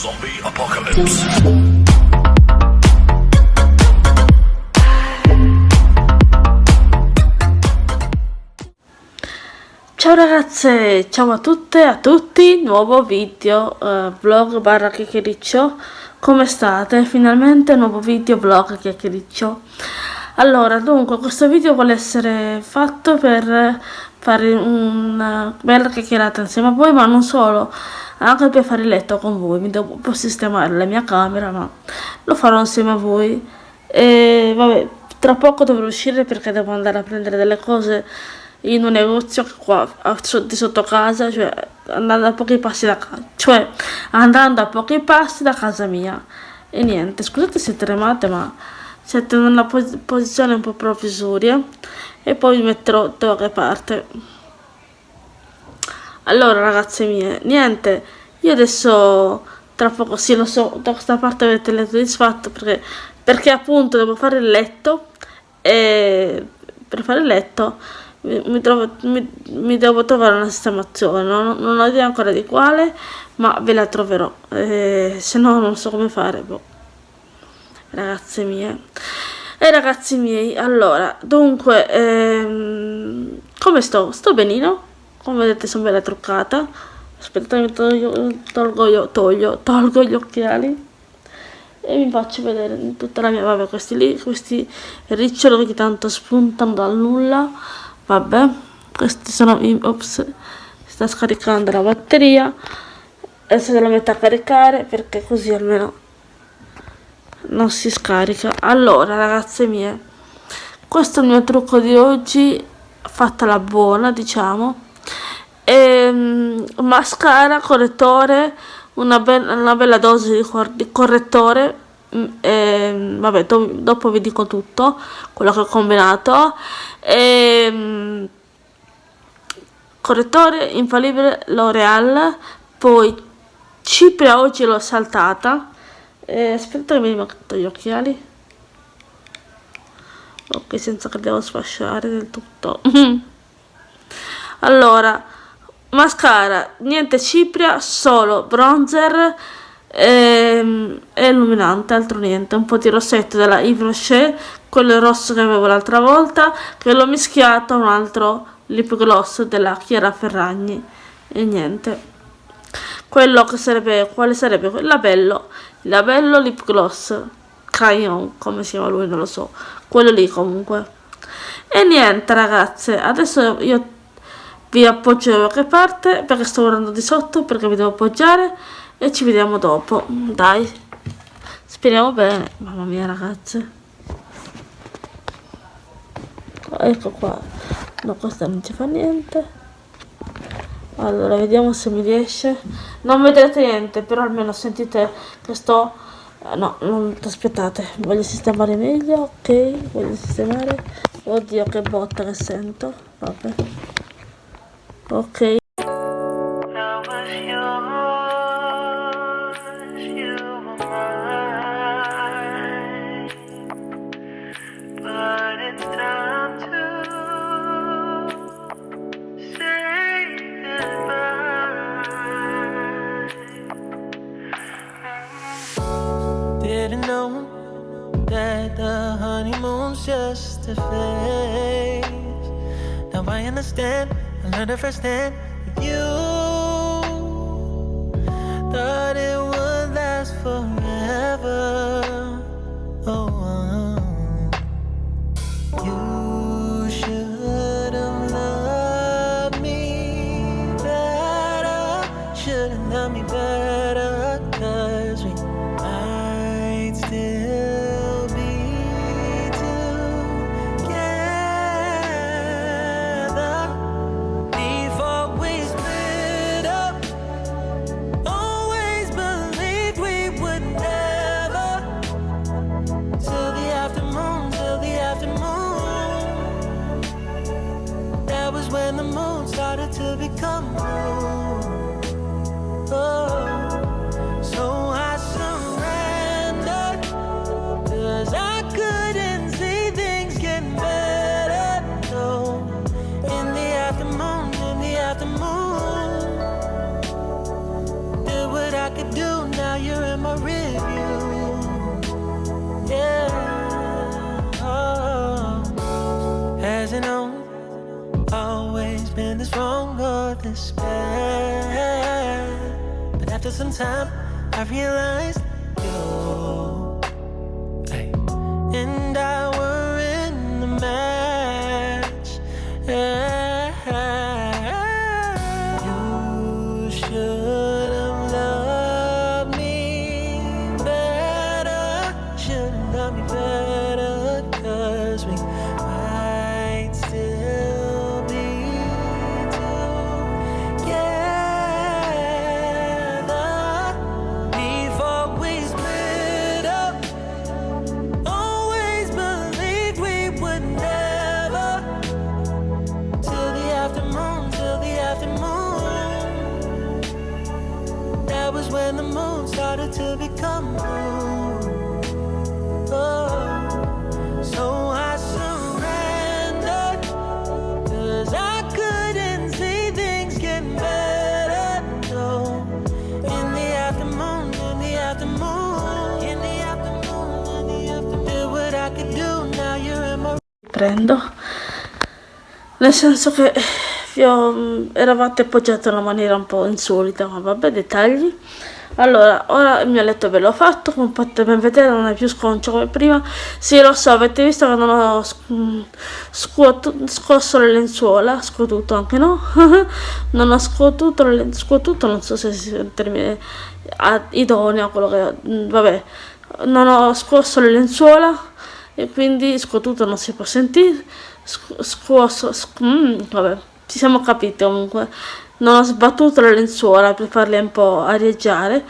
Zombie Apocalypse. Ciao ragazze, ciao a tutte e a tutti, nuovo video eh, vlog barra chiacchiericcio, come state? Finalmente nuovo video vlog chiacchiericcio. Allora, dunque, questo video vuole essere fatto per fare una bella chiacchierata insieme a voi, ma non solo, anche per fare il letto con voi, mi devo un po' sistemare la mia camera, ma lo farò insieme a voi. E vabbè, tra poco dovrò uscire perché devo andare a prendere delle cose in un negozio qua di sotto casa, cioè andando a pochi passi da casa, cioè andando a pochi passi da casa mia. E niente, scusate se tremate, ma siete in una pos posizione un po' provvisoria e poi vi metterò da qualche parte. Allora ragazze mie, niente, io adesso tra poco sì lo so, da questa parte avete letto disfatto perché, perché appunto devo fare il letto e per fare il letto mi, trovo, mi, mi, devo trovare una sistemazione, non, non, ho idea ancora di quale, ma ve la troverò, eh, se no non so come fare, boh. ragazze mie. E ragazzi miei, allora, dunque, ehm, come sto? Sto benino, come vedete sono bella truccata, aspettate tolgo, tolgo, io, toglio, tolgo gli occhiali. E vi faccio vedere tutta la mia, vabbè questi lì, questi riccioli che tanto spuntano dal nulla, vabbè questi sono ops sta scaricando la batteria. Adesso la metto a caricare perché così almeno non si scarica. Allora ragazze mie questo è il mio trucco di oggi fatta la buona diciamo e, um, mascara correttore una, be una bella dose di, cor di correttore mm, e, vabbè do dopo vi dico tutto quello che ho combinato. E, um, correttore infallibile L'Oreal poi Cipria oggi l'ho saltata. E aspetta che mi metto gli occhiali. Ok senza che devo sfasciare del tutto. Allora mascara niente cipria solo bronzer e, e illuminante altro niente. Un po' di rossetto della Yves Rocher quello rosso che avevo l'altra volta che l'ho mischiato a un altro lip gloss della Chiara Ferragni. E niente. Quello che sarebbe quale sarebbe il labello? Il labello lip gloss crayon come si chiama lui non lo so. Quello lì comunque. E niente ragazze adesso io vi appoggio da qualche parte perché sto guardando di sotto perché vi devo appoggiare e ci vediamo dopo. Dai. Speriamo bene. Mamma mia ragazze. Ecco qua. No questa non ci fa niente. Allora vediamo se mi riesce. Non vedrete niente però almeno sentite che sto eh, no non aspettate. Voglio sistemare meglio ok. Voglio sistemare. Oddio che botta che sento. Vabbè ok Didn't know that the honeymoon's just a phase. Now I understand, understand you. That is time, I realized prendo. Nel senso che ho- eravate appoggiate in una maniera un po' insolita ma vabbè dettagli. Allora ora il mio letto ve l'ho fatto come potete ben vedere non è più sconcio come prima. Sì lo so avete visto che non ho mm, scosso le lenzuola? Scuotuto anche no? Non ho scuotuto le scuotuto non so se sia il termine idoneo quello che mm, vabbè. Non ho scosso le lenzuola e quindi scuotuto non si può sentire scu- scuoso sc- mm, vabbè ci siamo capiti comunque. Non ho sbattuto le lenzuola per farle un po' arieggiare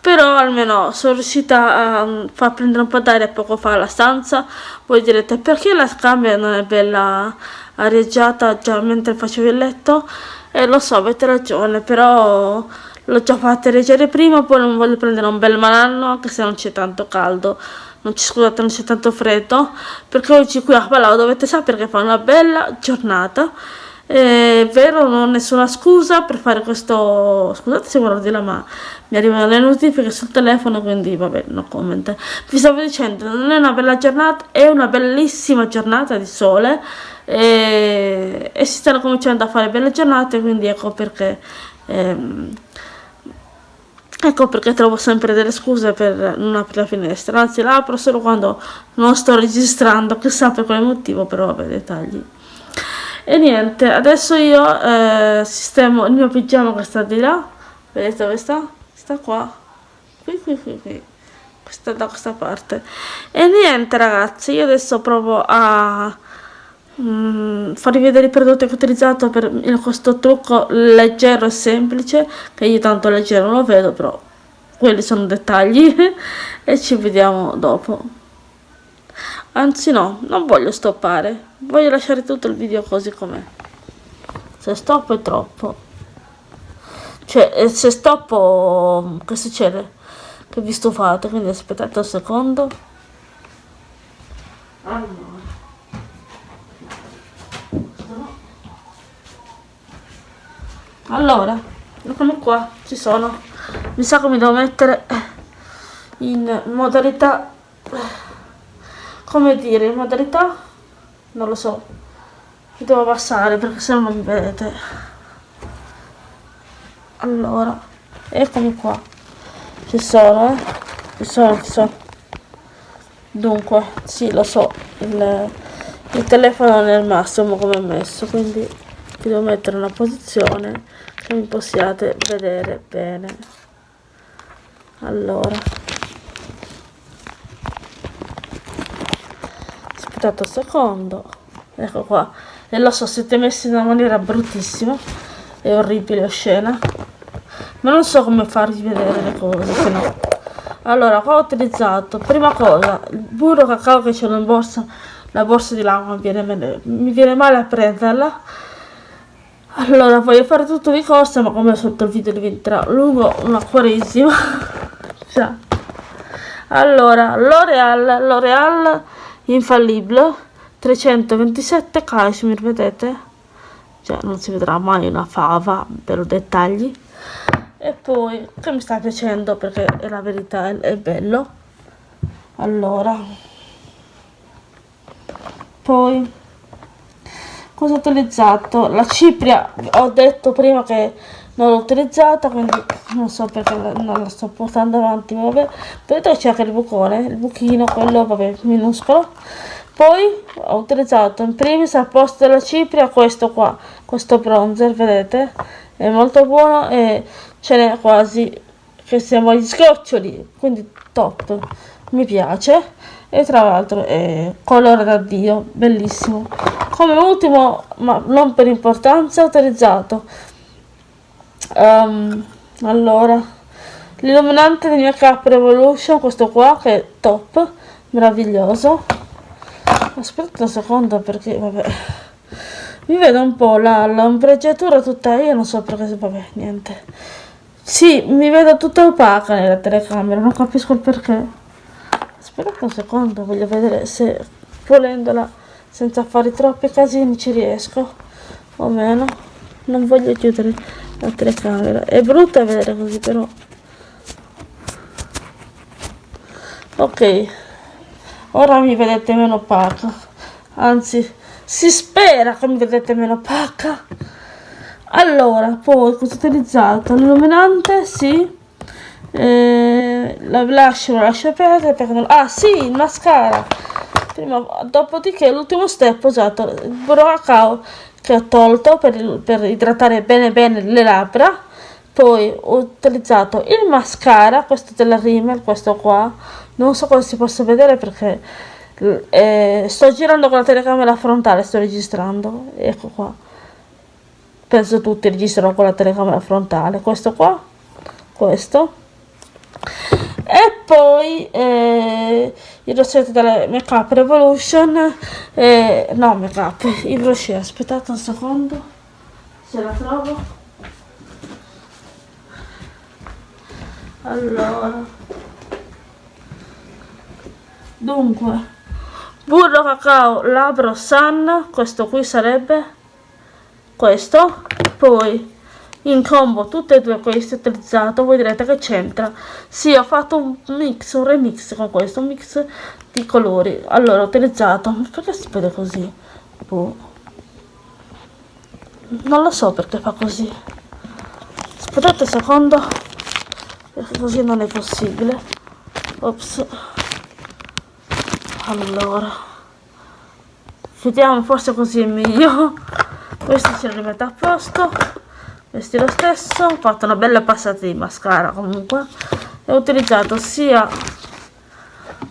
però almeno sono riuscita a mm, far prendere un po' d'aria poco fa alla stanza. Voi direte perché la camera non è bella arieggiata già mentre facevo il letto? E lo so avete ragione però l'ho già fatta arieggiare prima poi non voglio prendere un bel malanno anche se non c'è tanto caldo non ci scusate non c'è tanto freddo perché oggi qui a Palau dovete sapere che fa una bella giornata. È vero non ho nessuna scusa per fare questo scusate se guardo di là ma mi arrivano le notifiche sul telefono quindi vabbè no comment. Vi stavo dicendo non è una bella giornata è una bellissima giornata di sole e, e si stanno cominciando a fare belle giornate quindi ecco perché ehm, Ecco perché trovo sempre delle scuse per non aprire la finestra, anzi la apro solo quando non sto registrando, chissà per quale motivo, però vabbè, dettagli. E niente, adesso io eh, sistemo il mio pigiama che sta di là, vedete dove sta? Sta qua, qui, qui, qui, qui, questa da questa parte. E niente ragazzi, io adesso provo a mm, farvi vedere i prodotti che ho utilizzato per questo trucco leggero e semplice che io tanto leggero non lo vedo però quelli sono dettagli e ci vediamo dopo. Anzi no non voglio stoppare. Voglio lasciare tutto il video così com'è. Se stoppo è troppo. Cioè eh, se stoppo che succede? Che vi stufate quindi aspettate un secondo. Allora Allora, eccomi qua, ci sono. Mi sa che mi devo mettere in modalità, come dire, in modalità, non lo so, mi devo abbassare perché se no non mi vedete. Allora, eccomi qua, ci sono, eh, ci sono, ci sono. Dunque, sì, lo so, il, il telefono non è il massimo come è messo, quindi ti devo mettere una posizione che mi possiate vedere bene. Allora, aspettate un secondo, ecco qua. E lo so, siete messi in una maniera bruttissima, è orribile, oscena, ma non so come farvi vedere le cose, se no. Allora, qua ho utilizzato, prima cosa, il burro cacao che c'è in borsa, la borsa di là mi viene, mi viene male a prenderla. Allora, voglio fare tutto di corsa, ma come sotto il video diventerà lungo una quaresima. Allora, L'Oreal, L'Oreal Infallible 327 cashmere, vedete? Cioè, non si vedrà mai una fava per dettagli. e poi che mi sta piacendo perché è la verità, è, è bello. Allora, poi cosa ho utilizzato? La cipria, ho detto prima che non l'ho utilizzata, quindi non so perché non la sto portando avanti, vabbè. Vedete c'è anche il bucone, il buchino, quello, vabbè, minuscolo. Poi ho utilizzato in primis al posto della cipria questo qua, questo bronzer, vedete? È molto buono e ce n'è quasi che siamo agli sgoccioli, quindi top, mi piace. E tra l'altro è colore da dio, bellissimo. Come ultimo, ma non per importanza, ho utilizzato um, allora l'illuminante del mio Cap Revolution, questo qua che è top, meraviglioso. Aspetta un secondo perché vabbè. Mi vedo un po' la l'ombreggiatura tutta io non so perché vabbè, niente. Sì, mi vedo tutta opaca nella telecamera, non capisco il perché. Aspetta un secondo, voglio vedere se volendola senza fare troppi casini ci riesco o meno. Non voglio chiudere la telecamera. È brutta vedere così però. Ok, ora mi vedete meno opaca. Anzi, si spera che mi vedete meno opaca. Allora, poi cosa ho utilizzato? L'illuminante, sì. Eh, la blush lo lascio perdere perché. Ah, sì, il mascara. Prima, dopodiché l'ultimo step ho usato il cacao che ho tolto per, per idratare bene bene le labbra. Poi ho utilizzato il mascara questo della Rimmel questo qua. Non so cosa si possa vedere perché eh, sto girando con la telecamera frontale sto registrando. Ecco qua. Penso tutti registrano con la telecamera frontale. Questo qua questo e poi eh, il rossetto della Make Up Revolution eh, no Make Up il brochet aspettate un secondo se la trovo. Allora. Dunque burro cacao labro sun questo qui sarebbe questo poi in combo tutte e due queste utilizzato voi direte che c'entra. Sì ho fatto un mix un remix con questo un mix di colori. Allora ho utilizzato perché si vede così? Boh. non lo so perché fa così. Aspettate un secondo così non è possibile. Ops. Allora. Vediamo forse così è meglio. Questo si rimette a posto vesti lo stesso ho fatto una bella passata di mascara comunque. E ho utilizzato sia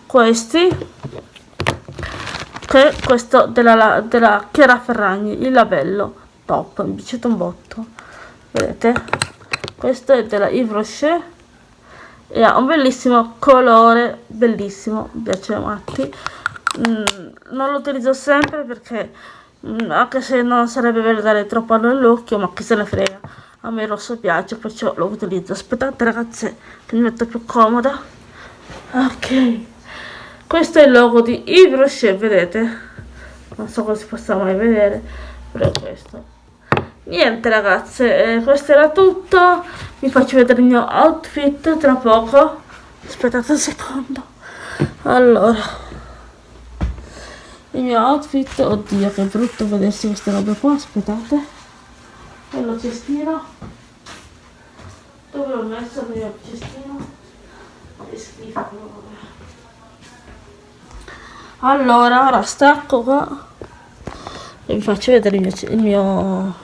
questi che questo della, della Chiara Ferragni il labello top mi piace un botto. Vedete? Questo è della Yves Rocher e ha un bellissimo colore bellissimo mi piace matti. Mm, non lo utilizzo sempre perché anche se non sarebbe bello dare troppo nell'occhio ma chi se ne frega. A me il rosso piace perciò lo utilizzo. Aspettate ragazze che mi metto più comoda. Ok. Questo è il logo di Yves vedete? Non so come si possa mai vedere però è questo. Niente ragazze eh, questo era tutto. Vi faccio vedere il mio outfit tra poco. Aspettate un secondo. Allora il mio outfit. Oddio che brutto vedersi queste robe qua aspettate. E lo cestino. Dove l'ho messo il mio cestino? Che schifo. Allora ora stacco qua e vi faccio vedere il mio, il mio,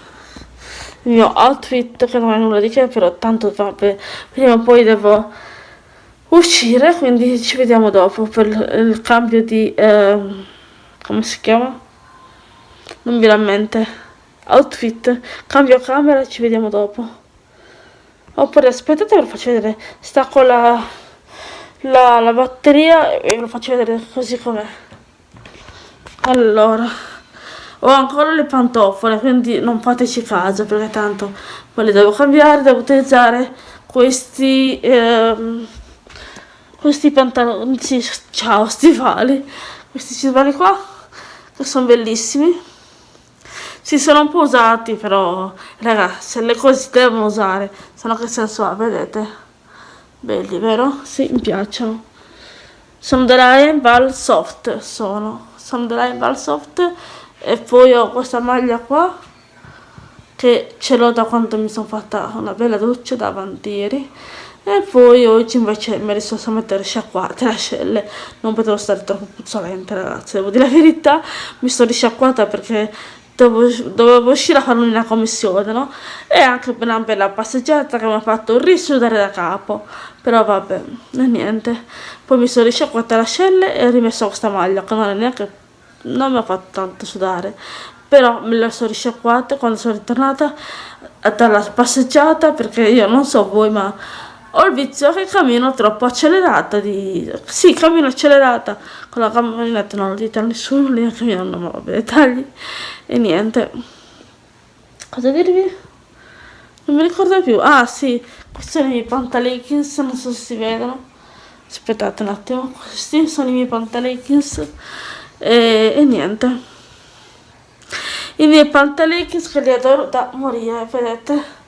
il mio outfit che non è nulla di che però tanto vabbè prima o poi devo uscire quindi ci vediamo dopo per il cambio di eh, come si chiama? Non mi mente. Outfit. Cambio camera ci vediamo dopo. Oppure aspettate ve lo faccio vedere. Stacco la, la, la batteria e ve lo faccio vedere così com'è. Allora. Ho ancora le pantofole, quindi non fateci caso perché tanto poi le devo cambiare, devo utilizzare questi ehm, questi pantaloni, ciao, stivali, questi stivali qua che sono bellissimi. Si sono un po' usati però ragazzi le cose si devono usare se no che senso ha vedete? Belli vero? sì mi piacciono. Sono della Enval Soft sono. Sono della Enval Soft e poi ho questa maglia qua che ce l'ho da quando mi sono fatta una bella doccia davanti ieri e poi oggi invece mi sono a mettere sciacquate le ascelle. Non potevo stare troppo puzzolente ragazzi devo dire la verità. Mi sto risciacquata perché dovevo, uscire a fare una commissione no? e anche una bella passeggiata che mi ha fatto risudare da capo. Però vabbè niente. Poi mi sono risciacquata le ascelle e ho rimesso questa maglia che non è neanche non mi ha fatto tanto sudare. Però me la sono risciacquata quando sono ritornata dalla passeggiata perché io non so voi ma ho il vizio che cammino troppo accelerata di... sì cammino accelerata. Con la camminetta non lo dite a nessuno mio nonno ma vabbè dettagli e niente. Cosa dirvi? non mi ricordo più. Ah sì questi sono i miei pantalekins non so se si vedono. Aspettate un attimo questi sono i miei pantalekins e, e niente. I miei pantalekins che li adoro da morire vedete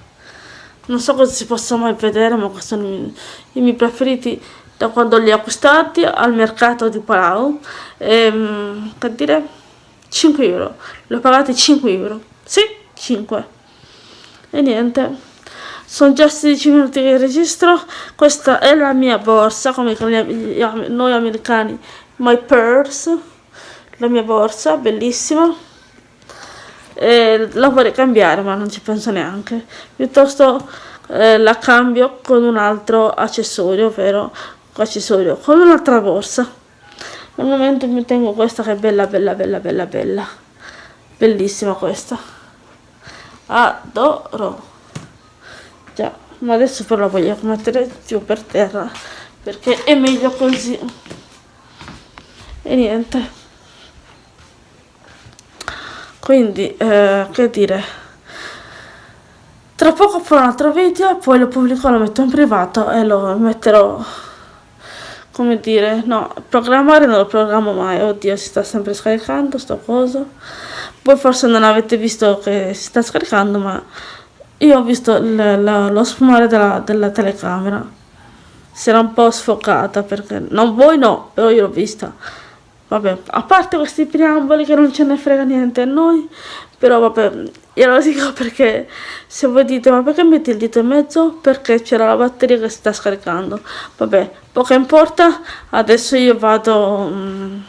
non so cosa si possa mai vedere ma questi sono i, miei preferiti. Da quando li ho acquistati al mercato di Palau ehm, per dire 5 euro. Li ho pagati 5 euro. Sì 5 e niente. Sono già 16 minuti che registro. Questa è la mia borsa come noi americani my purse. La mia borsa bellissima e la vorrei cambiare ma non ci penso neanche. Piuttosto eh, la cambio con un altro accessorio ovvero accessorio con un'altra borsa. Al momento mi tengo questa che è bella bella bella bella bella. Bellissima questa. Adoro. Già ma adesso però la voglio mettere giù per terra perché è meglio così. E niente quindi eh, che dire. Tra poco farò un altro video poi lo pubblico lo metto in privato e lo metterò come dire no programmare non lo programmo mai. Oddio si sta sempre scaricando sto coso. Voi forse non avete visto che si sta scaricando ma io ho visto lo sfumare della, della telecamera. Si era un po' sfocata perché non voi no però io l'ho vista Vabbè, a parte questi preamboli che non ce ne frega niente a noi, però vabbè, io lo dico perché se voi dite ma perché metti il dito in mezzo? Perché c'era la batteria che si sta scaricando. Vabbè, poco importa, adesso io vado... Um,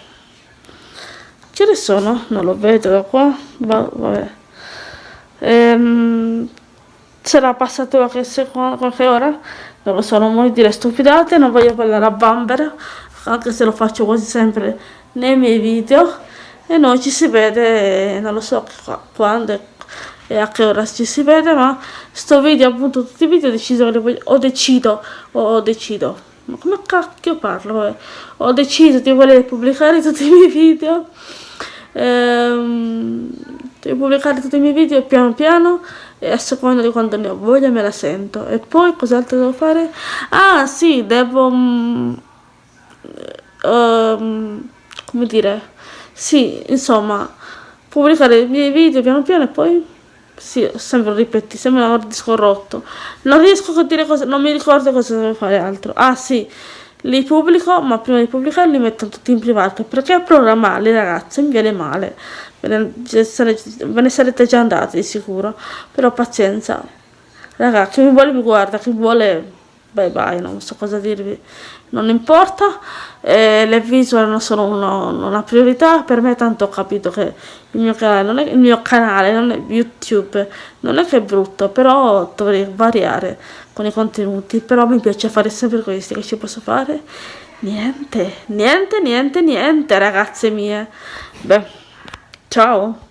che ne sono? Non lo vedo da qua, Va, vabbè. Ehm, sarà passato qualche, qualche ora? Non lo so, non voglio dire stupidate, non voglio parlare a bambera, anche se lo faccio quasi sempre nei miei video e noi ci si vede non lo so quando e a che ora ci si vede ma sto video appunto tutti i video ho deciso che voglio, ho decido ho decido ma come cacchio parlo eh? ho deciso di voler pubblicare tutti i miei video ehm, di pubblicare tutti i miei video piano piano e a seconda di quando ne ho voglia me la sento. E poi cos'altro devo fare? Ah sì devo um, um, come dire, sì, insomma, pubblicare i miei video piano piano e poi, sì, sempre ripeti, sembra un disco rotto. Non riesco a dire cosa, non mi ricordo cosa devo fare altro. Ah sì, li pubblico, ma prima di pubblicarli li metto tutti in privato, perché programmarli ragazzi mi viene male. Ve ne sarete già andati di sicuro, però pazienza. Ragazzi, chi mi vuole mi guarda, chi vuole bye bye, non so cosa dirvi, non importa, eh, le visual non sono uno, una priorità, per me tanto ho capito che il mio canale non è, il mio canale, non è YouTube, non è che è brutto, però dovrei variare con i contenuti, però mi piace fare sempre questi, che ci posso fare? Niente, niente, niente, niente ragazze mie, beh, ciao!